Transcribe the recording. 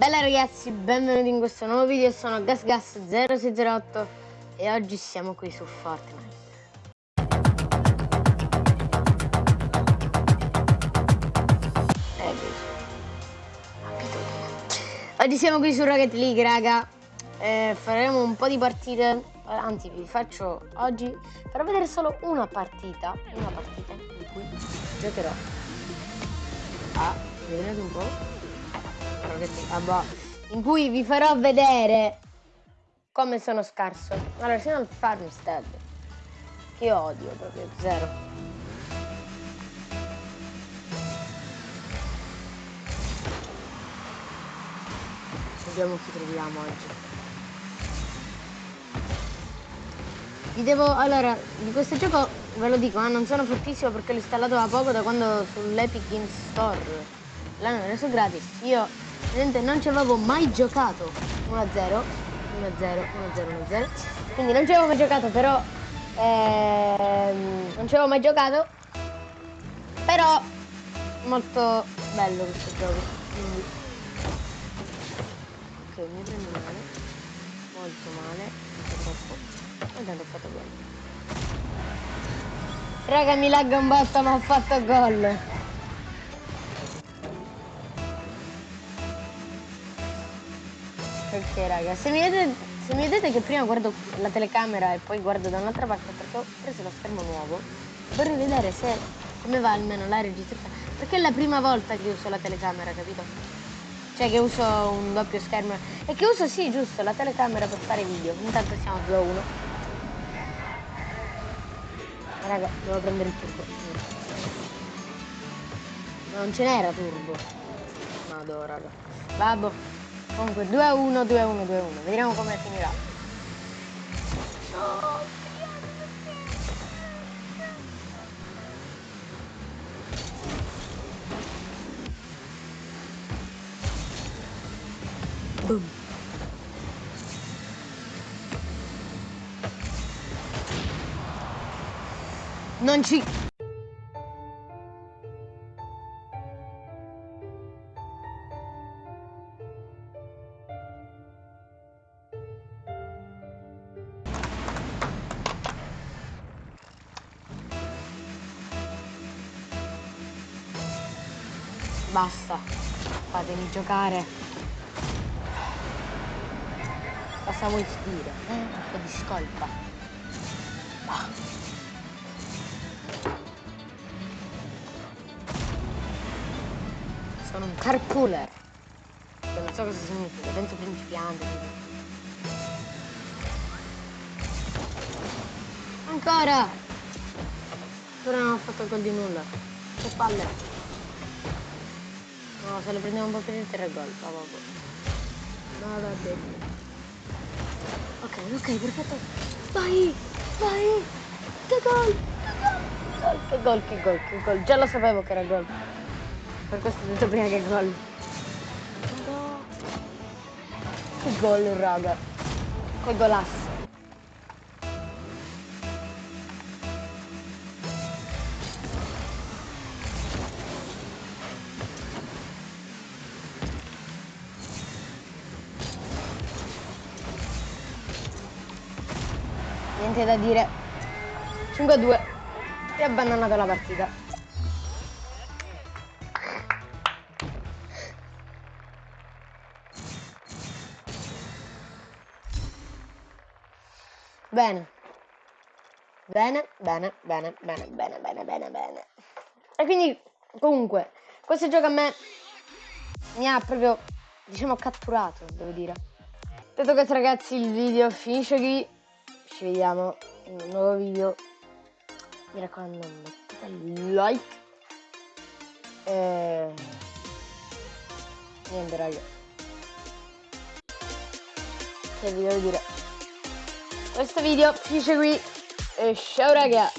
Bella ragazzi, benvenuti in questo nuovo video, sono GasGas0608 e oggi siamo qui su Fortnite. Oggi siamo qui su Rocket League, raga. Eh, faremo un po' di partite. Anzi, vi faccio oggi farò vedere solo una partita. Una partita in cui giocherò. Ah, vedete un po'? Ah, boh. In cui vi farò vedere come sono scarso. Allora, siamo al Farmstead. Che odio proprio, zero. Vediamo chi troviamo oggi. Vi devo, allora, di questo gioco ve lo dico, eh, non sono fortissimo perché l'ho installato da poco da quando sull'Epic Games Store l'hanno reso gratis. Io Vedete, non ci avevo mai giocato. 1-0 1-0, 1-0, 1-0 quindi non ci avevo mai giocato però ehm, non ci avevo mai giocato. Però molto bello questo gioco. Quindi ok mi prendo male. Molto male troppo. E tanto ho fatto gol. Raga mi lagga un botto ma ho fatto gol Ok raga, se mi, vedete, se mi vedete che prima guardo la telecamera e poi guardo da un'altra parte perché ho preso lo schermo nuovo, vorrei vedere se come va almeno la registrazione. Perché è la prima volta che uso la telecamera, capito? Cioè che uso un doppio schermo. E che uso sì, giusto, la telecamera per fare video. Intanto siamo 2 a 1. Raga, devo prendere il turbo. Non ce n'era turbo. Vado, raga. Babbo. Comunque 2 a 1, 2 a 1, 2 a 1. Vediamo come finirà. Boom. Non ci Basta, fatemi giocare. Cosa vuoi dire? Eh? Un po' di scolpa. Ah. Sono un carpooler. Non so cosa significa, penso principiante. Ancora! Ancora non ho fatto gol di nulla. Che palle. No, se lo prendiamo un po' di terra gol. Va, No, va bene. Ok, ok, perfetto. Vai, vai. Che gol, che gol, che gol, che gol. Già lo sapevo che era gol. Per questo ho detto prima che gol. Che gol, raga. Che golasso. niente da dire. 5 a 2 e abbandonata la partita. Bene. Bene, bene, bene, bene, bene, bene, bene, bene. E quindi, comunque, questo gioco a me mi ha proprio, diciamo, catturato, devo dire. Detto questo ragazzi, il video finisce qui ci vediamo in un nuovo video. Mi raccomando mettete like. E niente raga. Che vi devo dire? Questo video finisce qui. E ciao raga